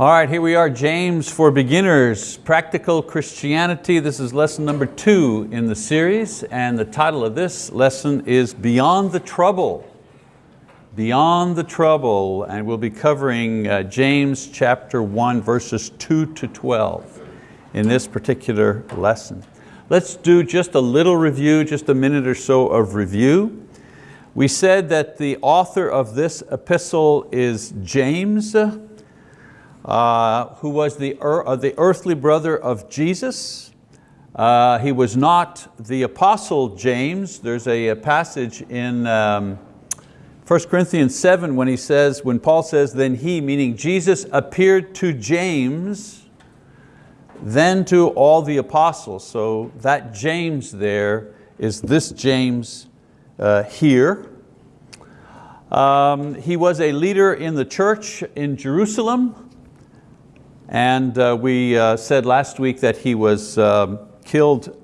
All right, here we are, James for Beginners, Practical Christianity. This is lesson number two in the series, and the title of this lesson is Beyond the Trouble. Beyond the Trouble, and we'll be covering uh, James chapter one, verses two to 12 in this particular lesson. Let's do just a little review, just a minute or so of review. We said that the author of this epistle is James, uh, who was the, uh, the earthly brother of Jesus. Uh, he was not the apostle James. There's a, a passage in um, 1 Corinthians 7 when he says, when Paul says, then he, meaning Jesus, appeared to James, then to all the apostles. So that James there is this James uh, here. Um, he was a leader in the church in Jerusalem. And uh, we uh, said last week that he was um, killed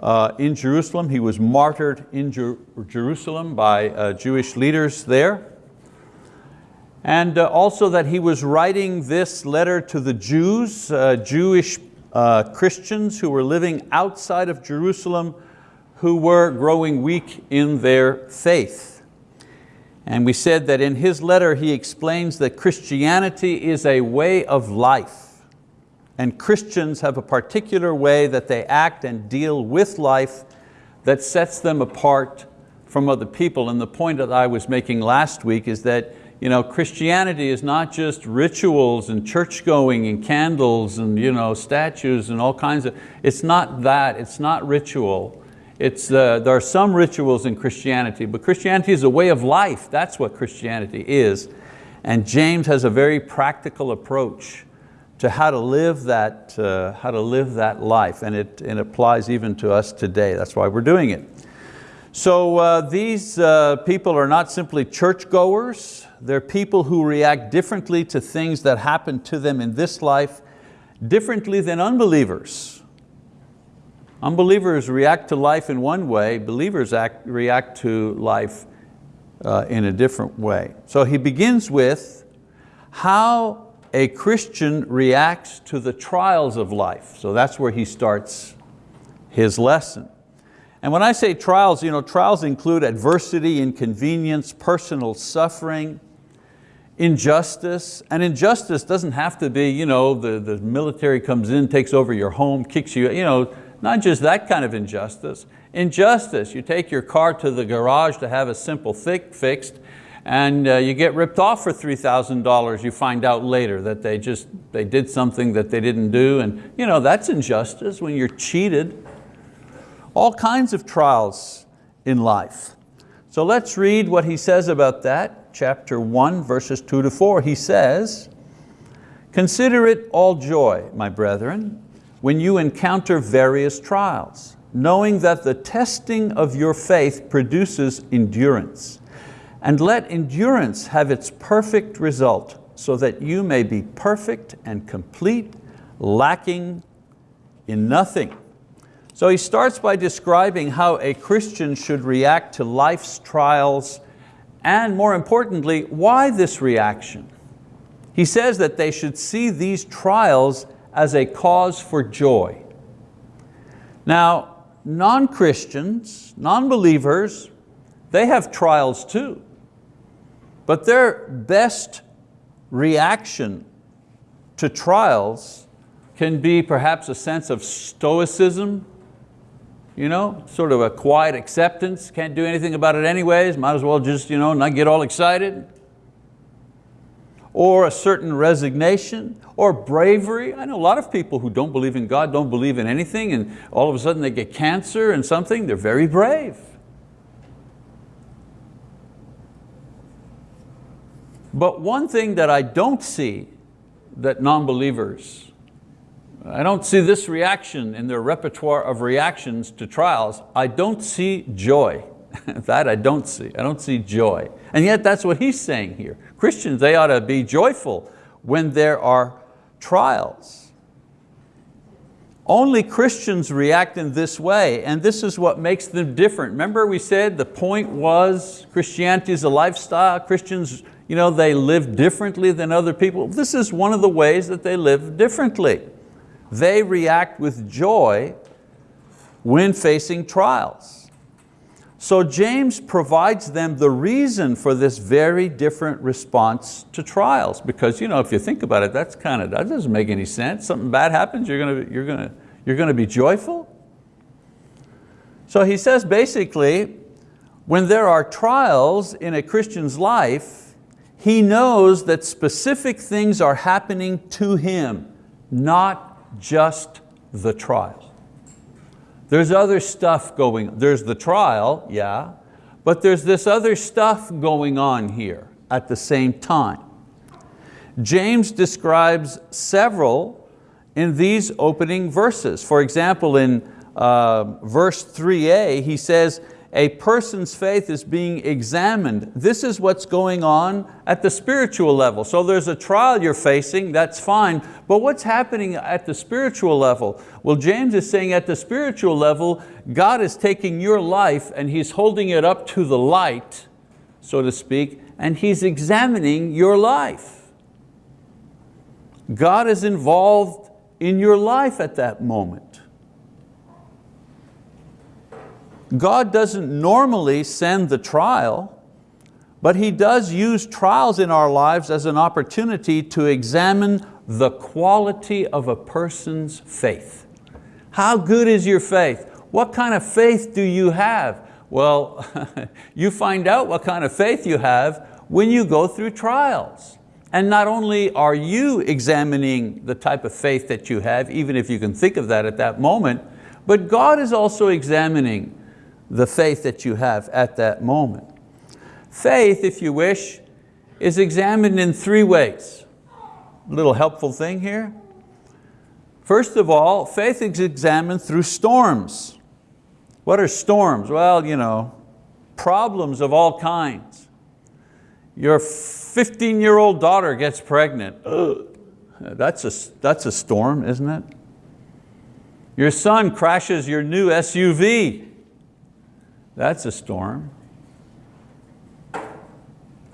uh, in Jerusalem. He was martyred in Jer Jerusalem by uh, Jewish leaders there. And uh, also that he was writing this letter to the Jews, Jewish Christians who were living outside of Jerusalem who were growing weak in their faith. And we said that in his letter he explains that Christianity is a way of life. And Christians have a particular way that they act and deal with life that sets them apart from other people. And the point that I was making last week is that you know, Christianity is not just rituals and church going and candles and you know, statues and all kinds of, it's not that, it's not ritual. It's, uh, there are some rituals in Christianity, but Christianity is a way of life. That's what Christianity is. And James has a very practical approach to how to live that, uh, how to live that life. And it, it applies even to us today. That's why we're doing it. So uh, these uh, people are not simply churchgoers. They're people who react differently to things that happen to them in this life, differently than unbelievers. Unbelievers react to life in one way, believers act, react to life uh, in a different way. So he begins with how a Christian reacts to the trials of life. So that's where he starts his lesson. And when I say trials, you know, trials include adversity, inconvenience, personal suffering, injustice, and injustice doesn't have to be, you know, the, the military comes in, takes over your home, kicks you, you know, not just that kind of injustice. Injustice, you take your car to the garage to have a simple thick fixed and uh, you get ripped off for $3,000. You find out later that they just they did something that they didn't do and you know, that's injustice when you're cheated. All kinds of trials in life. So let's read what he says about that. Chapter one, verses two to four. He says, Consider it all joy, my brethren, when you encounter various trials, knowing that the testing of your faith produces endurance. And let endurance have its perfect result, so that you may be perfect and complete, lacking in nothing. So he starts by describing how a Christian should react to life's trials and more importantly, why this reaction. He says that they should see these trials as a cause for joy. Now, non-Christians, non-believers, they have trials too. But their best reaction to trials can be perhaps a sense of stoicism, you know, sort of a quiet acceptance, can't do anything about it anyways, might as well just you know, not get all excited or a certain resignation or bravery. I know a lot of people who don't believe in God, don't believe in anything, and all of a sudden they get cancer and something, they're very brave. But one thing that I don't see that non-believers, I don't see this reaction in their repertoire of reactions to trials, I don't see joy. that I don't see, I don't see joy. And yet that's what he's saying here. Christians, they ought to be joyful when there are trials. Only Christians react in this way, and this is what makes them different. Remember we said the point was Christianity is a lifestyle. Christians you know, they live differently than other people. This is one of the ways that they live differently. They react with joy when facing trials. So James provides them the reason for this very different response to trials because you know, if you think about it, that's kind of, that doesn't make any sense. Something bad happens, you're going to, you're going to, you're going to be joyful? So he says basically, when there are trials in a Christian's life, he knows that specific things are happening to him, not just the trial. There's other stuff going, there's the trial, yeah, but there's this other stuff going on here at the same time. James describes several in these opening verses. For example, in uh, verse 3a, he says, a person's faith is being examined. This is what's going on at the spiritual level. So there's a trial you're facing, that's fine, but what's happening at the spiritual level? Well, James is saying at the spiritual level, God is taking your life and He's holding it up to the light, so to speak, and He's examining your life. God is involved in your life at that moment. God doesn't normally send the trial, but He does use trials in our lives as an opportunity to examine the quality of a person's faith. How good is your faith? What kind of faith do you have? Well, you find out what kind of faith you have when you go through trials. And not only are you examining the type of faith that you have, even if you can think of that at that moment, but God is also examining the faith that you have at that moment. Faith, if you wish, is examined in three ways. A little helpful thing here. First of all, faith is examined through storms. What are storms? Well, you know, problems of all kinds. Your 15-year-old daughter gets pregnant. That's a, that's a storm, isn't it? Your son crashes your new SUV. That's a storm.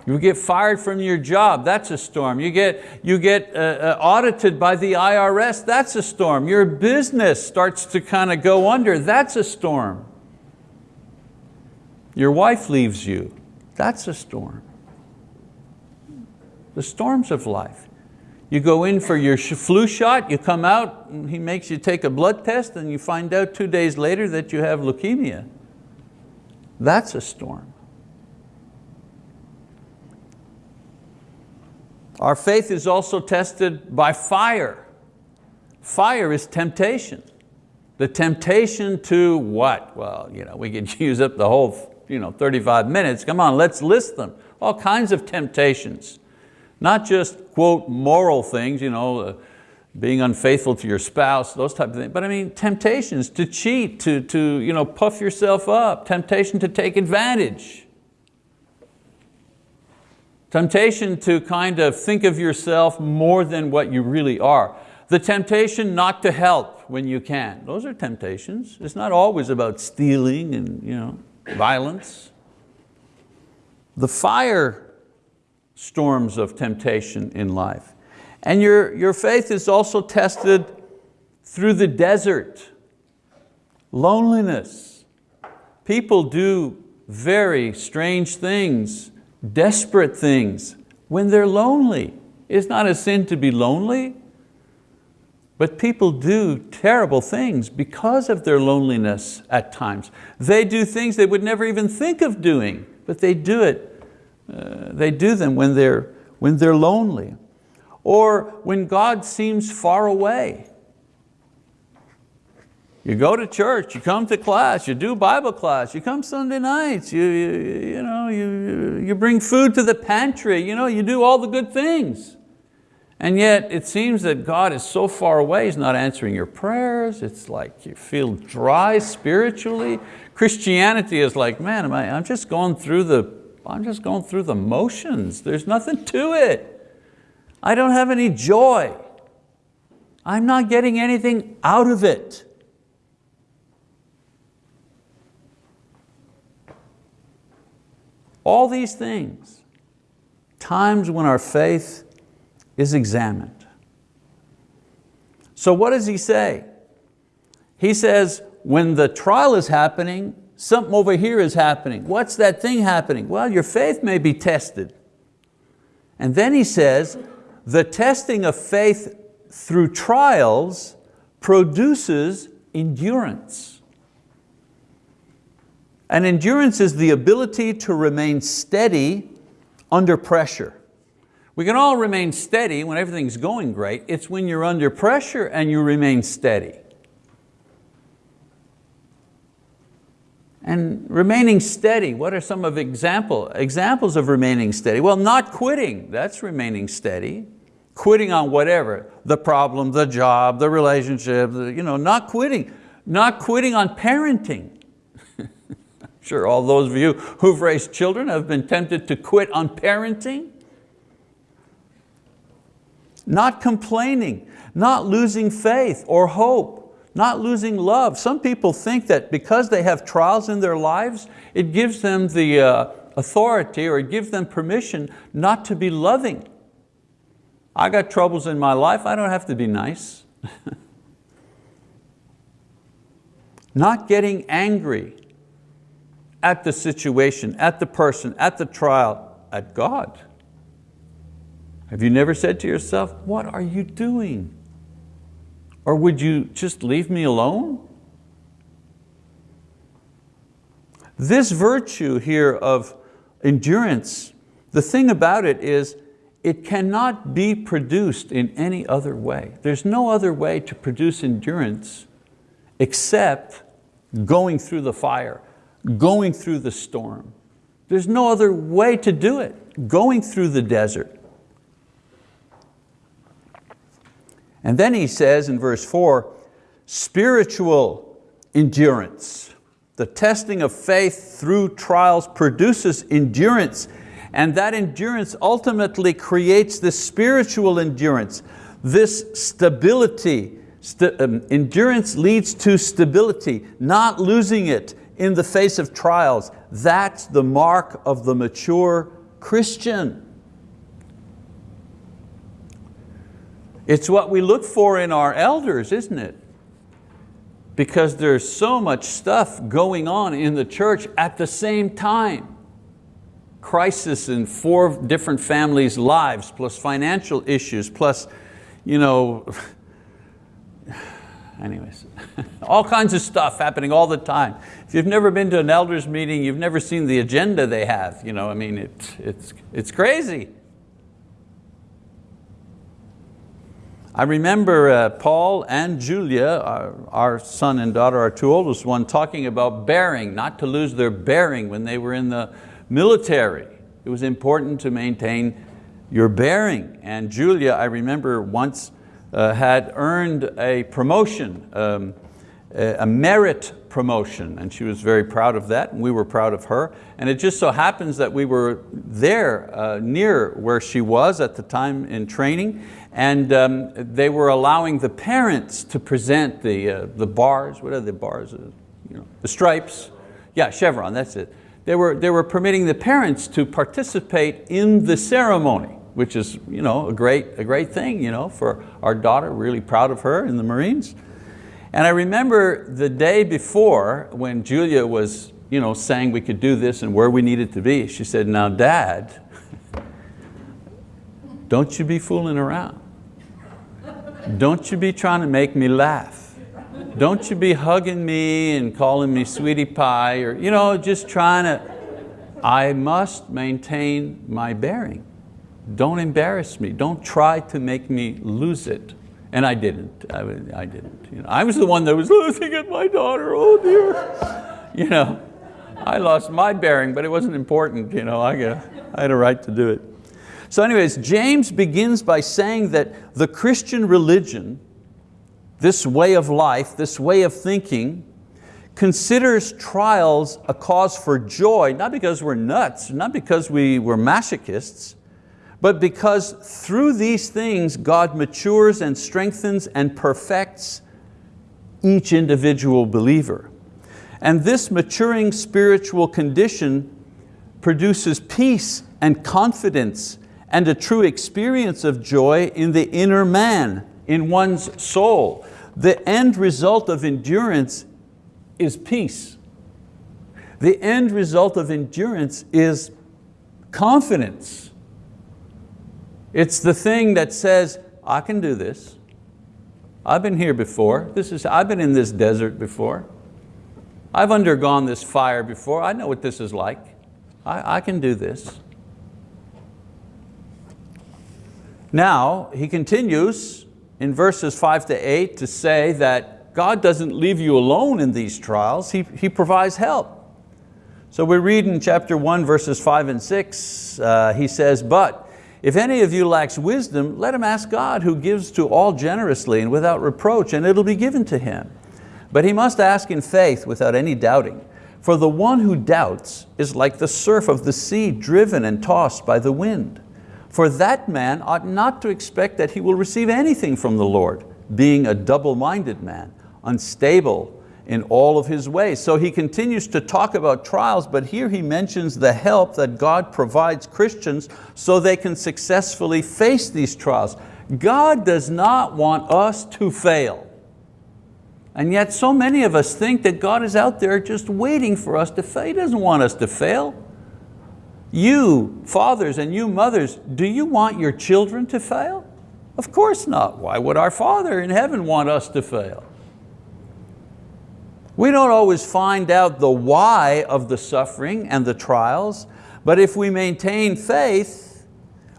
You get fired from your job, that's a storm. You get, you get uh, uh, audited by the IRS, that's a storm. Your business starts to kind of go under, that's a storm. Your wife leaves you, that's a storm. The storms of life. You go in for your flu shot, you come out, he makes you take a blood test and you find out two days later that you have leukemia. That's a storm. Our faith is also tested by fire. Fire is temptation. The temptation to what? Well, you know, we could use up the whole you know, 35 minutes. Come on, let's list them. All kinds of temptations. Not just, quote, moral things, you know, uh, being unfaithful to your spouse, those type of things. But I mean, temptations to cheat, to, to you know, puff yourself up, temptation to take advantage. Temptation to kind of think of yourself more than what you really are. The temptation not to help when you can. Those are temptations. It's not always about stealing and you know, violence. The fire storms of temptation in life. And your, your faith is also tested through the desert, loneliness. People do very strange things, desperate things when they're lonely. It's not a sin to be lonely, but people do terrible things because of their loneliness at times. They do things they would never even think of doing, but they do it. Uh, they do them when they're, when they're lonely or when God seems far away. You go to church, you come to class, you do Bible class, you come Sunday nights, you, you, you, know, you, you bring food to the pantry, you, know, you do all the good things. And yet it seems that God is so far away, He's not answering your prayers. It's like you feel dry spiritually. Christianity is like, man, am I, I'm just going through the, I'm just going through the motions. There's nothing to it. I don't have any joy. I'm not getting anything out of it. All these things, times when our faith is examined. So what does he say? He says, when the trial is happening, something over here is happening. What's that thing happening? Well, your faith may be tested. And then he says, the testing of faith through trials produces endurance. And endurance is the ability to remain steady under pressure. We can all remain steady when everything's going great. It's when you're under pressure and you remain steady. And remaining steady, what are some of example, examples of remaining steady? Well, not quitting, that's remaining steady. Quitting on whatever, the problem, the job, the relationship, the, you know, not quitting. Not quitting on parenting. sure all those of you who've raised children have been tempted to quit on parenting. Not complaining, not losing faith or hope not losing love. Some people think that because they have trials in their lives, it gives them the uh, authority or it gives them permission not to be loving. I got troubles in my life, I don't have to be nice. not getting angry at the situation, at the person, at the trial, at God. Have you never said to yourself, what are you doing? Or would you just leave me alone? This virtue here of endurance, the thing about it is it cannot be produced in any other way. There's no other way to produce endurance except going through the fire, going through the storm. There's no other way to do it, going through the desert. And then he says in verse four, spiritual endurance. The testing of faith through trials produces endurance and that endurance ultimately creates this spiritual endurance, this stability. St um, endurance leads to stability, not losing it in the face of trials. That's the mark of the mature Christian. It's what we look for in our elders, isn't it? Because there's so much stuff going on in the church at the same time. Crisis in four different families' lives, plus financial issues, plus, you know, anyways, all kinds of stuff happening all the time. If you've never been to an elders meeting, you've never seen the agenda they have. You know, I mean, it, it's, it's crazy. I remember uh, Paul and Julia, our, our, son and daughter, our two oldest one, talking about bearing, not to lose their bearing when they were in the military. It was important to maintain your bearing. And Julia, I remember once uh, had earned a promotion, um, a merit promotion, and she was very proud of that, and we were proud of her. And it just so happens that we were there, uh, near where she was at the time in training, and um, they were allowing the parents to present the, uh, the bars, what are the bars? You know, the stripes, yeah, chevron, that's it. They were, they were permitting the parents to participate in the ceremony, which is you know, a, great, a great thing you know, for our daughter, really proud of her in the Marines. And I remember the day before when Julia was you know, saying we could do this and where we needed to be, she said, now dad, don't you be fooling around. Don't you be trying to make me laugh. Don't you be hugging me and calling me sweetie pie or you know, just trying to, I must maintain my bearing. Don't embarrass me. Don't try to make me lose it. And I didn't, I, I didn't. You know, I was the one that was losing it, my daughter, oh dear. You know, I lost my bearing, but it wasn't important. You know, I, I had a right to do it. So anyways, James begins by saying that the Christian religion, this way of life, this way of thinking, considers trials a cause for joy, not because we're nuts, not because we were masochists, but because through these things God matures and strengthens and perfects each individual believer. And this maturing spiritual condition produces peace and confidence and a true experience of joy in the inner man, in one's soul. The end result of endurance is peace. The end result of endurance is confidence. It's the thing that says, I can do this. I've been here before. This is, I've been in this desert before. I've undergone this fire before. I know what this is like. I, I can do this. Now, he continues in verses five to eight to say that God doesn't leave you alone in these trials, He, he provides help. So we read in chapter one, verses five and six, uh, he says, but if any of you lacks wisdom, let him ask God who gives to all generously and without reproach, and it'll be given to him. But he must ask in faith without any doubting. For the one who doubts is like the surf of the sea driven and tossed by the wind. For that man ought not to expect that he will receive anything from the Lord, being a double-minded man, unstable in all of his ways. So he continues to talk about trials, but here he mentions the help that God provides Christians so they can successfully face these trials. God does not want us to fail. And yet so many of us think that God is out there just waiting for us to fail. He doesn't want us to fail. You fathers and you mothers, do you want your children to fail? Of course not. Why would our Father in heaven want us to fail? We don't always find out the why of the suffering and the trials, but if we maintain faith,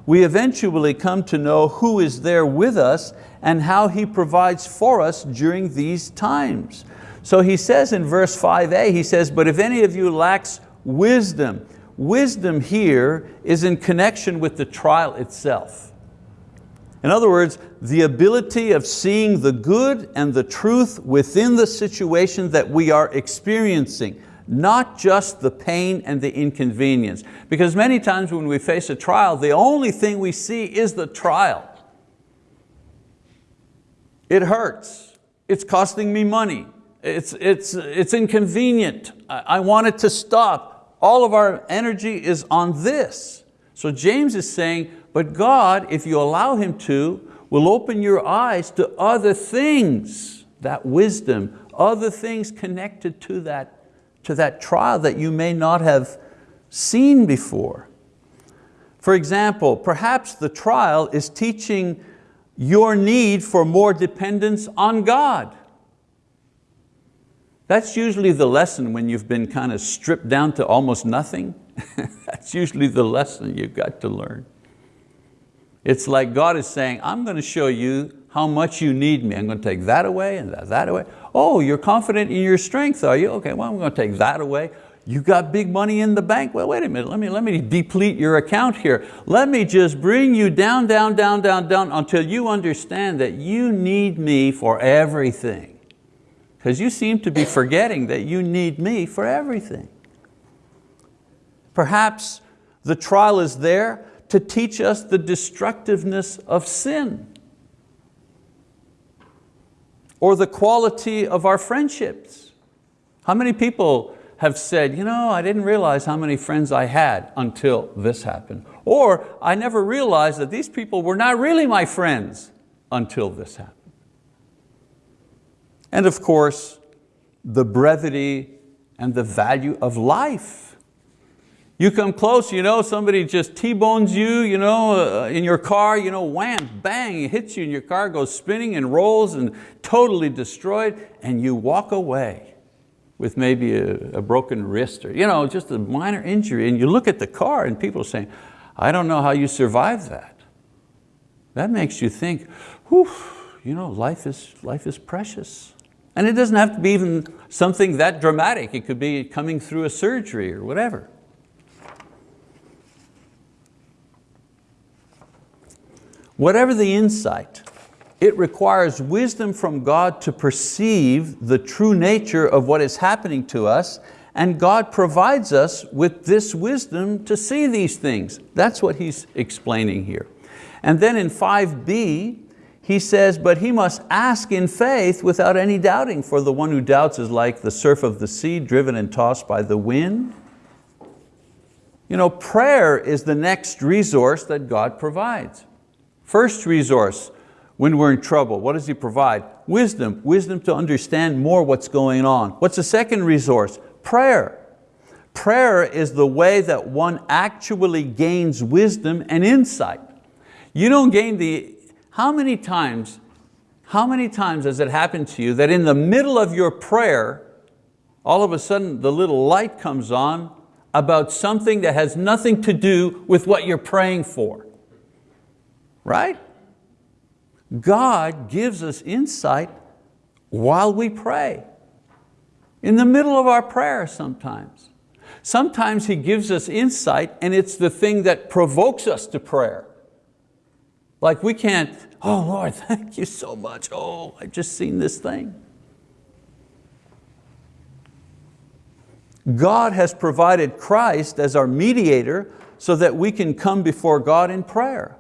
we eventually come to know who is there with us and how He provides for us during these times. So he says in verse 5a, he says, but if any of you lacks wisdom, wisdom here is in connection with the trial itself. In other words, the ability of seeing the good and the truth within the situation that we are experiencing, not just the pain and the inconvenience. Because many times when we face a trial, the only thing we see is the trial. It hurts, it's costing me money, it's, it's, it's inconvenient, I, I want it to stop, all of our energy is on this. So James is saying, but God, if you allow Him to, will open your eyes to other things, that wisdom, other things connected to that, to that trial that you may not have seen before. For example, perhaps the trial is teaching your need for more dependence on God. That's usually the lesson when you've been kind of stripped down to almost nothing. That's usually the lesson you've got to learn. It's like God is saying, I'm going to show you how much you need me. I'm going to take that away and that, that away. Oh, you're confident in your strength, are you? Okay, well, I'm going to take that away. You got big money in the bank? Well, wait a minute, let me, let me deplete your account here. Let me just bring you down, down, down, down, down until you understand that you need me for everything because you seem to be forgetting that you need me for everything. Perhaps the trial is there to teach us the destructiveness of sin or the quality of our friendships. How many people have said, you know, I didn't realize how many friends I had until this happened. Or I never realized that these people were not really my friends until this happened. And of course, the brevity and the value of life. You come close, you know, somebody just T-bones you, you know, uh, in your car, you know, wham, bang, it hits you and your car goes spinning and rolls and totally destroyed and you walk away with maybe a, a broken wrist or you know, just a minor injury and you look at the car and people are saying, I don't know how you survived that. That makes you think, whew, you know, life is, life is precious. And it doesn't have to be even something that dramatic. It could be coming through a surgery or whatever. Whatever the insight, it requires wisdom from God to perceive the true nature of what is happening to us and God provides us with this wisdom to see these things. That's what he's explaining here. And then in 5b, he says, but he must ask in faith without any doubting, for the one who doubts is like the surf of the sea driven and tossed by the wind. You know, prayer is the next resource that God provides. First resource, when we're in trouble, what does He provide? Wisdom, wisdom to understand more what's going on. What's the second resource? Prayer. Prayer is the way that one actually gains wisdom and insight. You don't gain the, how many times, how many times has it happened to you that in the middle of your prayer, all of a sudden the little light comes on about something that has nothing to do with what you're praying for, right? God gives us insight while we pray, in the middle of our prayer sometimes. Sometimes He gives us insight and it's the thing that provokes us to prayer. Like we can't, oh Lord, thank you so much. Oh, I've just seen this thing. God has provided Christ as our mediator so that we can come before God in prayer.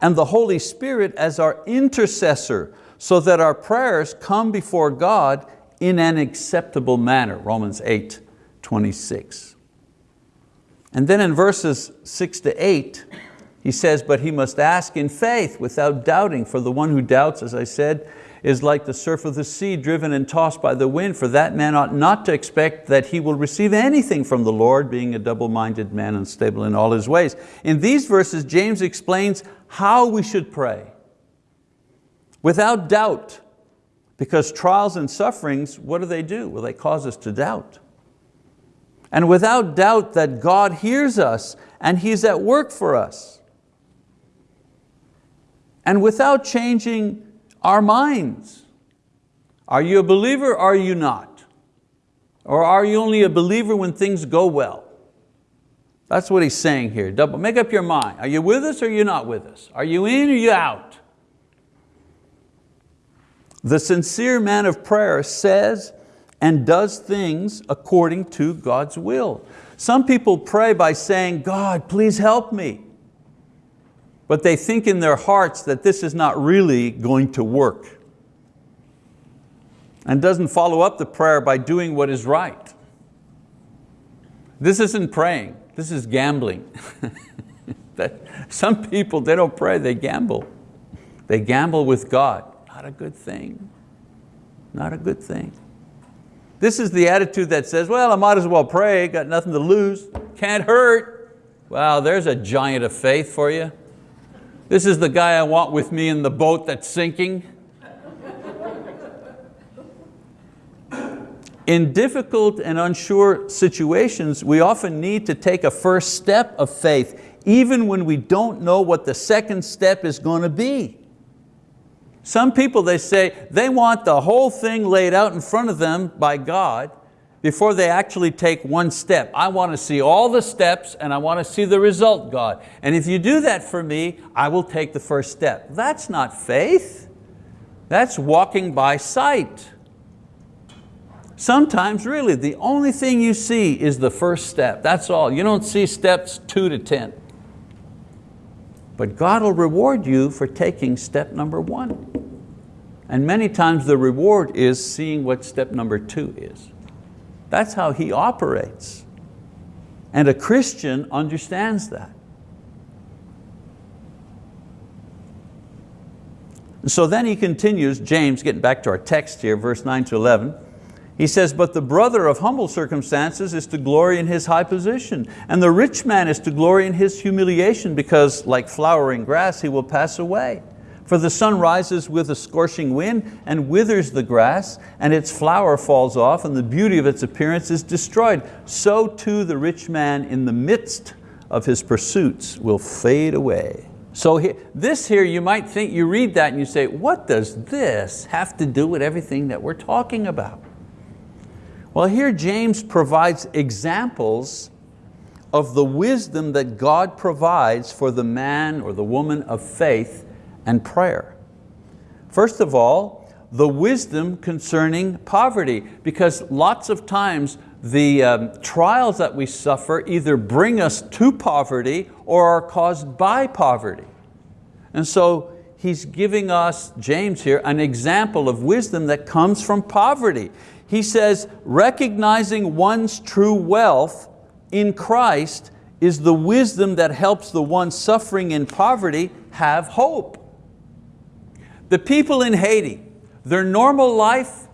And the Holy Spirit as our intercessor so that our prayers come before God in an acceptable manner, Romans 8, 26. And then in verses six to eight, he says, but he must ask in faith without doubting, for the one who doubts, as I said, is like the surf of the sea driven and tossed by the wind, for that man ought not to expect that he will receive anything from the Lord, being a double-minded man, unstable in all his ways. In these verses, James explains how we should pray. Without doubt, because trials and sufferings, what do they do? Well, they cause us to doubt. And without doubt that God hears us and He's at work for us. And without changing our minds. Are you a believer or are you not? Or are you only a believer when things go well? That's what he's saying here. Double, make up your mind. Are you with us or are you not with us? Are you in or you out? The sincere man of prayer says and does things according to God's will. Some people pray by saying, God, please help me. But they think in their hearts that this is not really going to work. And doesn't follow up the prayer by doing what is right. This isn't praying, this is gambling. that some people, they don't pray, they gamble. They gamble with God. Not a good thing. Not a good thing. This is the attitude that says, well, I might as well pray, got nothing to lose, can't hurt. Wow, there's a giant of faith for you. This is the guy I want with me in the boat that's sinking. In difficult and unsure situations, we often need to take a first step of faith, even when we don't know what the second step is going to be. Some people, they say, they want the whole thing laid out in front of them by God before they actually take one step. I want to see all the steps and I want to see the result, God. And if you do that for me, I will take the first step. That's not faith. That's walking by sight. Sometimes really the only thing you see is the first step. That's all. You don't see steps two to 10. But God will reward you for taking step number one. And many times the reward is seeing what step number two is. That's how He operates. And a Christian understands that. So then he continues, James, getting back to our text here, verse 9 to 11, he says, but the brother of humble circumstances is to glory in his high position, and the rich man is to glory in his humiliation, because like flowering grass he will pass away. For the sun rises with a scorching wind and withers the grass, and its flower falls off, and the beauty of its appearance is destroyed. So too the rich man in the midst of his pursuits will fade away. So this here, you might think, you read that and you say, what does this have to do with everything that we're talking about? Well, here James provides examples of the wisdom that God provides for the man or the woman of faith and prayer. First of all, the wisdom concerning poverty, because lots of times the um, trials that we suffer either bring us to poverty or are caused by poverty. And so he's giving us, James here, an example of wisdom that comes from poverty. He says, recognizing one's true wealth in Christ is the wisdom that helps the one suffering in poverty have hope. The people in Haiti, their normal life,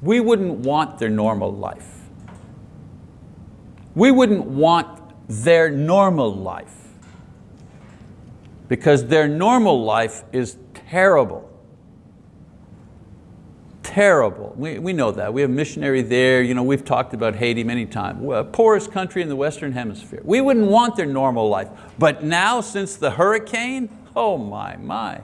we wouldn't want their normal life. We wouldn't want their normal life because their normal life is terrible. Terrible, we, we know that. We have missionary there, you know, we've talked about Haiti many times. Poorest country in the Western Hemisphere. We wouldn't want their normal life. But now, since the hurricane, oh my, my.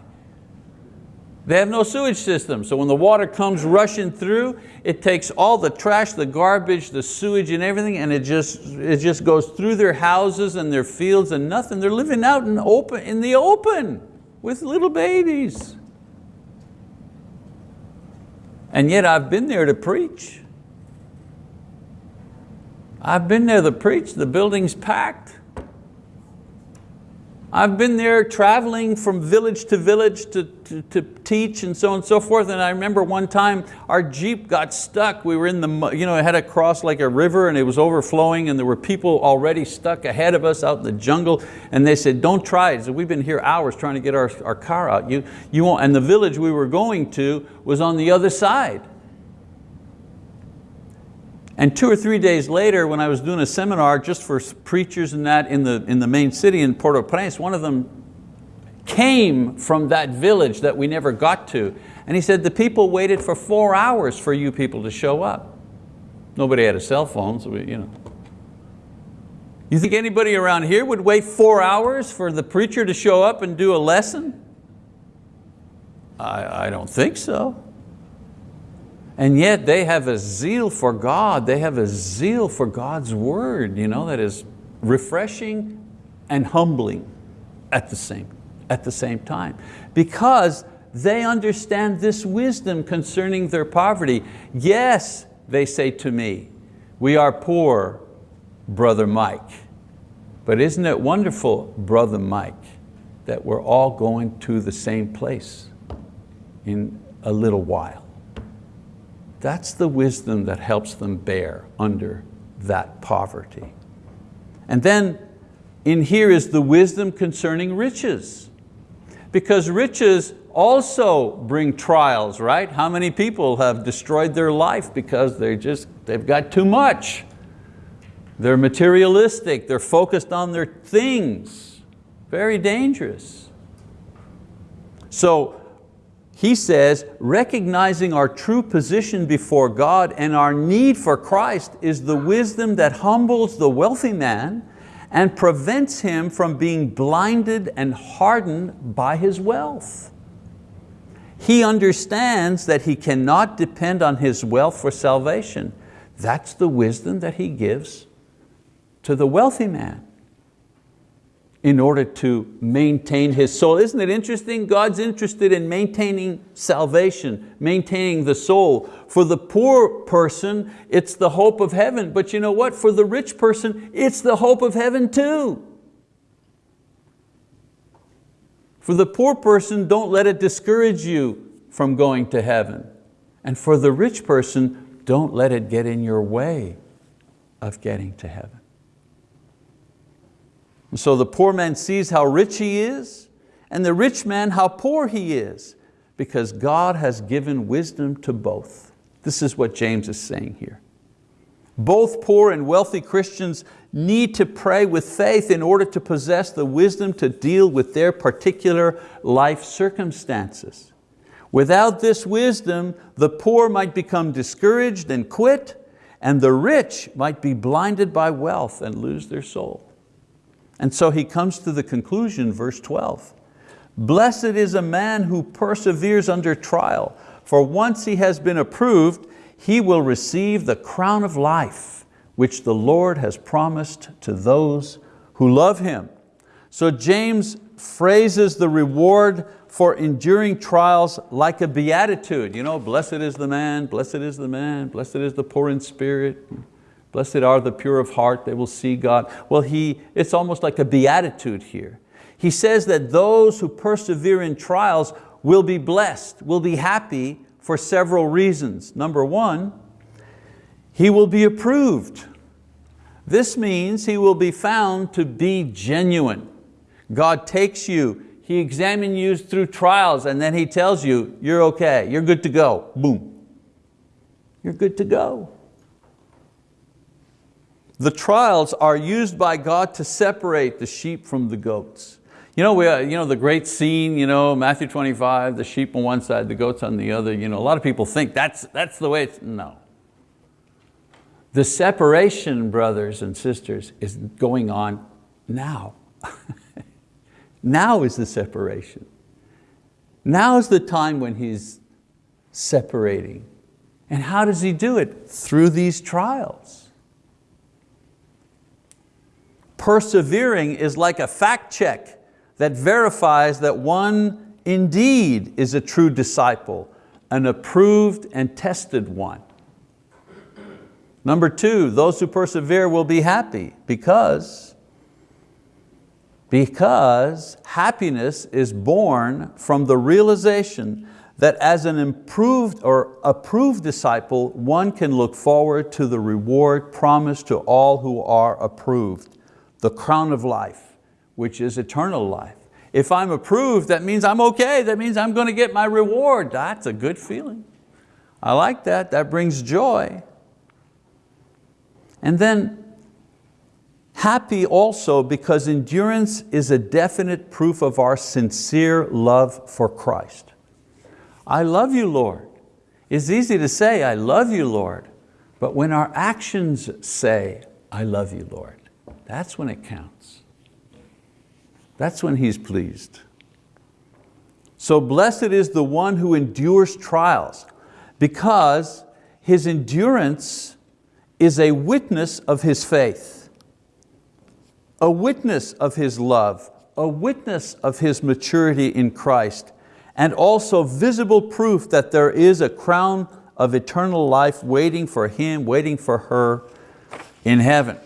They have no sewage system, so when the water comes rushing through, it takes all the trash, the garbage, the sewage and everything, and it just, it just goes through their houses and their fields and nothing. They're living out in, open, in the open with little babies. And yet I've been there to preach. I've been there to preach, the building's packed. I've been there traveling from village to village to, to, to, teach and so on and so forth. And I remember one time our Jeep got stuck. We were in the, you know, it had to cross like a river and it was overflowing and there were people already stuck ahead of us out in the jungle. And they said, don't try it. So we've been here hours trying to get our, our car out. You, you won't. And the village we were going to was on the other side. And two or three days later, when I was doing a seminar just for preachers and that in the, in the main city in Port-au-Prince, one of them came from that village that we never got to. And he said, the people waited for four hours for you people to show up. Nobody had a cell phone, so we, you know. You think anybody around here would wait four hours for the preacher to show up and do a lesson? I, I don't think so. And yet they have a zeal for God, they have a zeal for God's word you know, that is refreshing and humbling at the same, at the same time. Because they understand this wisdom concerning their poverty. Yes, they say to me, we are poor, Brother Mike. But isn't it wonderful, Brother Mike, that we're all going to the same place in a little while. That's the wisdom that helps them bear under that poverty. And then in here is the wisdom concerning riches. Because riches also bring trials, right? How many people have destroyed their life because they just, they've got too much? They're materialistic, they're focused on their things. Very dangerous. So he says, recognizing our true position before God and our need for Christ is the wisdom that humbles the wealthy man and prevents him from being blinded and hardened by his wealth. He understands that he cannot depend on his wealth for salvation. That's the wisdom that he gives to the wealthy man in order to maintain his soul. Isn't it interesting? God's interested in maintaining salvation, maintaining the soul. For the poor person, it's the hope of heaven. But you know what? For the rich person, it's the hope of heaven too. For the poor person, don't let it discourage you from going to heaven. And for the rich person, don't let it get in your way of getting to heaven. And so the poor man sees how rich he is, and the rich man how poor he is, because God has given wisdom to both. This is what James is saying here. Both poor and wealthy Christians need to pray with faith in order to possess the wisdom to deal with their particular life circumstances. Without this wisdom, the poor might become discouraged and quit, and the rich might be blinded by wealth and lose their soul. And so he comes to the conclusion, verse 12, Blessed is a man who perseveres under trial, for once he has been approved, he will receive the crown of life, which the Lord has promised to those who love Him. So James phrases the reward for enduring trials like a beatitude. You know, blessed is the man, blessed is the man, blessed is the poor in spirit, Blessed are the pure of heart, they will see God. Well, he, it's almost like a beatitude here. He says that those who persevere in trials will be blessed, will be happy for several reasons. Number one, he will be approved. This means he will be found to be genuine. God takes you, He examines you through trials and then He tells you, you're okay, you're good to go, boom. You're good to go. The trials are used by God to separate the sheep from the goats. You know, we, uh, you know the great scene, you know, Matthew 25, the sheep on one side, the goats on the other. You know, a lot of people think that's, that's the way it's, no. The separation, brothers and sisters, is going on now. now is the separation. Now is the time when He's separating. And how does He do it? Through these trials. Persevering is like a fact check that verifies that one indeed is a true disciple, an approved and tested one. Number two, those who persevere will be happy because, because happiness is born from the realization that as an improved or approved disciple, one can look forward to the reward promised to all who are approved, the crown of life which is eternal life. If I'm approved, that means I'm okay. That means I'm going to get my reward. That's a good feeling. I like that, that brings joy. And then happy also because endurance is a definite proof of our sincere love for Christ. I love you, Lord. It's easy to say, I love you, Lord. But when our actions say, I love you, Lord, that's when it counts. That's when He's pleased. So blessed is the one who endures trials because his endurance is a witness of his faith, a witness of his love, a witness of his maturity in Christ, and also visible proof that there is a crown of eternal life waiting for him, waiting for her in heaven.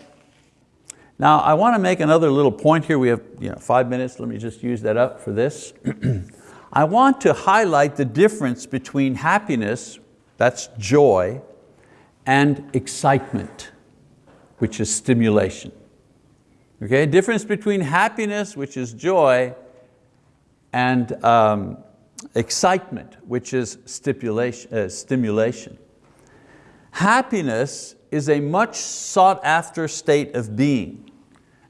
Now I want to make another little point here. We have you know, five minutes, let me just use that up for this. I want to highlight the difference between happiness, that's joy, and excitement, which is stimulation. Okay, difference between happiness, which is joy, and um, excitement, which is uh, stimulation. Happiness is a much sought after state of being.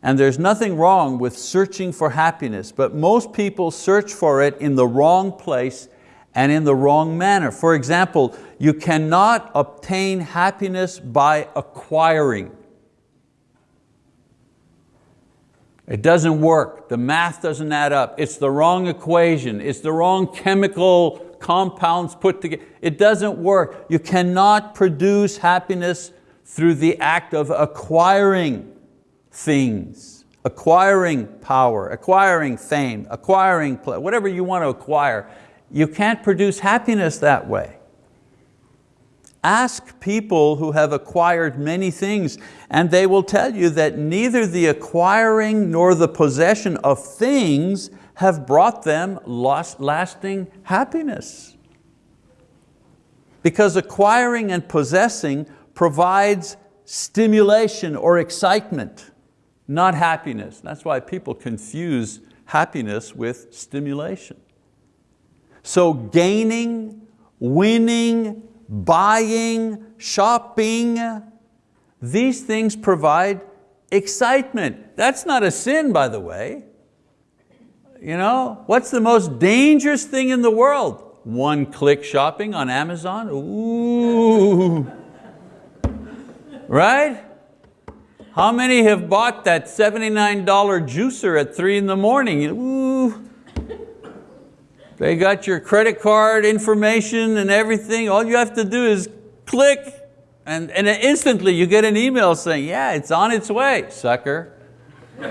And there's nothing wrong with searching for happiness, but most people search for it in the wrong place and in the wrong manner. For example, you cannot obtain happiness by acquiring. It doesn't work, the math doesn't add up, it's the wrong equation, it's the wrong chemical compounds put together. It doesn't work. You cannot produce happiness through the act of acquiring things, acquiring power, acquiring fame, acquiring whatever you want to acquire. You can't produce happiness that way. Ask people who have acquired many things and they will tell you that neither the acquiring nor the possession of things have brought them lasting happiness. Because acquiring and possessing provides stimulation or excitement not happiness. That's why people confuse happiness with stimulation. So gaining, winning, buying, shopping, these things provide excitement. That's not a sin, by the way. You know, what's the most dangerous thing in the world? One click shopping on Amazon, ooh. right? How many have bought that $79 juicer at three in the morning? Ooh. They got your credit card information and everything. All you have to do is click and, and instantly you get an email saying, yeah, it's on its way, sucker. the,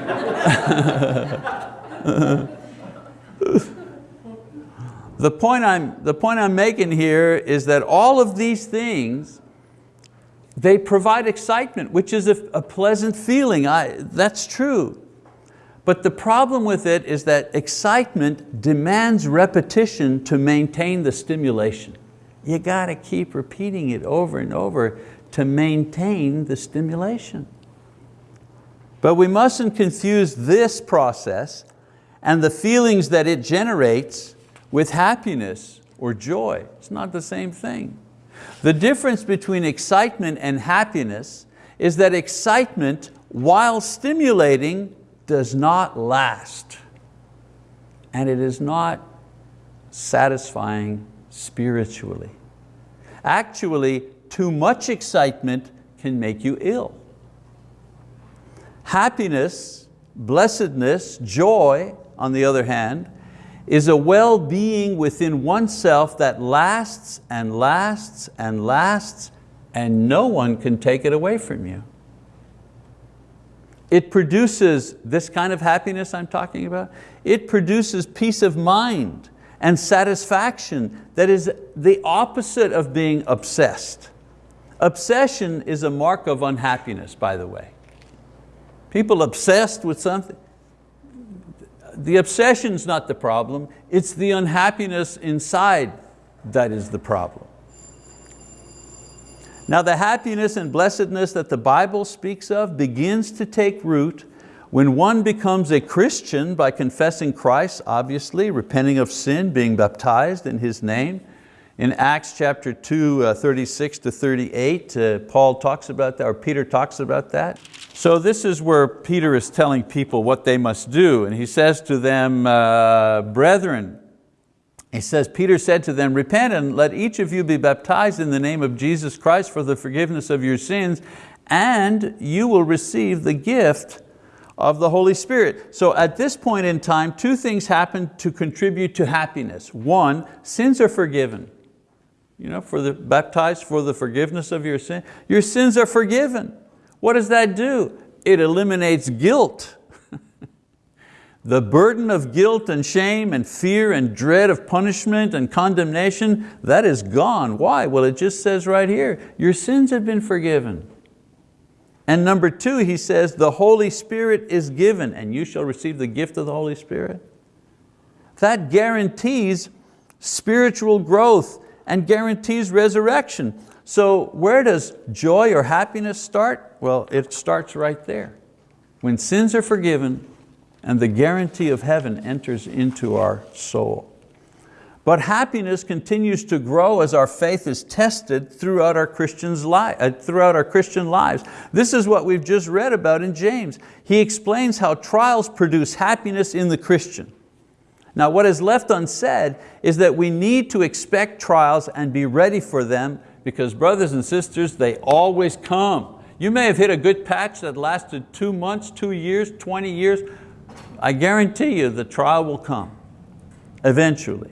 point I'm, the point I'm making here is that all of these things they provide excitement, which is a, a pleasant feeling. I, that's true. But the problem with it is that excitement demands repetition to maintain the stimulation. You got to keep repeating it over and over to maintain the stimulation. But we mustn't confuse this process and the feelings that it generates with happiness or joy. It's not the same thing. The difference between excitement and happiness is that excitement, while stimulating, does not last. And it is not satisfying spiritually. Actually, too much excitement can make you ill. Happiness, blessedness, joy, on the other hand, is a well-being within oneself that lasts and lasts and lasts and no one can take it away from you. It produces this kind of happiness I'm talking about. It produces peace of mind and satisfaction that is the opposite of being obsessed. Obsession is a mark of unhappiness, by the way. People obsessed with something, the obsession's not the problem, it's the unhappiness inside that is the problem. Now the happiness and blessedness that the Bible speaks of begins to take root when one becomes a Christian by confessing Christ, obviously, repenting of sin, being baptized in His name. In Acts chapter 2, uh, 36 to 38, uh, Paul talks about that, or Peter talks about that. So this is where Peter is telling people what they must do. And he says to them, uh, brethren, he says, Peter said to them, repent and let each of you be baptized in the name of Jesus Christ for the forgiveness of your sins, and you will receive the gift of the Holy Spirit. So at this point in time, two things happen to contribute to happiness. One, sins are forgiven. You know, for the baptized for the forgiveness of your sin. Your sins are forgiven. What does that do? It eliminates guilt. the burden of guilt and shame and fear and dread of punishment and condemnation, that is gone. Why? Well, it just says right here, your sins have been forgiven. And number two, he says, the Holy Spirit is given and you shall receive the gift of the Holy Spirit. That guarantees spiritual growth and guarantees resurrection. So where does joy or happiness start? Well, it starts right there. When sins are forgiven and the guarantee of heaven enters into our soul. But happiness continues to grow as our faith is tested throughout our, Christian's li uh, throughout our Christian lives. This is what we've just read about in James. He explains how trials produce happiness in the Christian. Now what is left unsaid is that we need to expect trials and be ready for them because brothers and sisters, they always come. You may have hit a good patch that lasted two months, two years, 20 years. I guarantee you the trial will come eventually.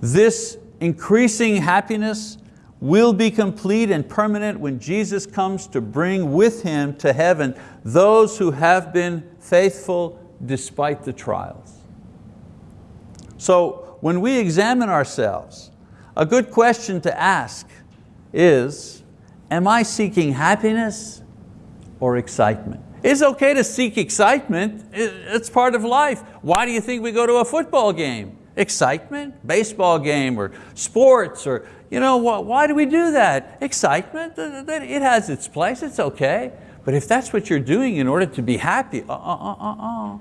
This increasing happiness will be complete and permanent when Jesus comes to bring with Him to heaven those who have been faithful despite the trials. So when we examine ourselves, a good question to ask is, am I seeking happiness or excitement? It's okay to seek excitement, it's part of life. Why do you think we go to a football game? Excitement, baseball game or sports or, you know, why do we do that? Excitement, it has its place, it's okay. But if that's what you're doing in order to be happy, uh, uh, uh, uh,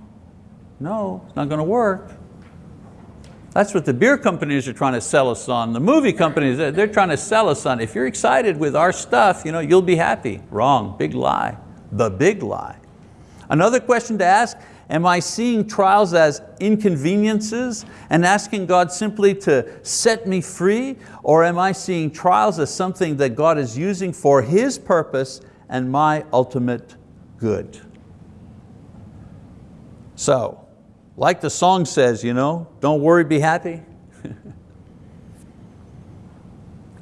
no, it's not going to work. That's what the beer companies are trying to sell us on. The movie companies, they're trying to sell us on. If you're excited with our stuff, you know, you'll be happy. Wrong, big lie, the big lie. Another question to ask, am I seeing trials as inconveniences and asking God simply to set me free? Or am I seeing trials as something that God is using for His purpose and my ultimate good? So, like the song says, you know, don't worry, be happy.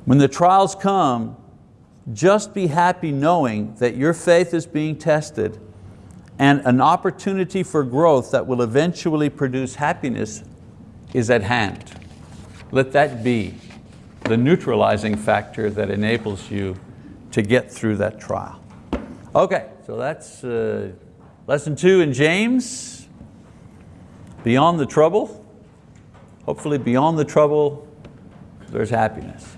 when the trials come, just be happy knowing that your faith is being tested and an opportunity for growth that will eventually produce happiness is at hand. Let that be the neutralizing factor that enables you to get through that trial. Okay, so that's uh, lesson two in James. Beyond the trouble, hopefully beyond the trouble, there's happiness.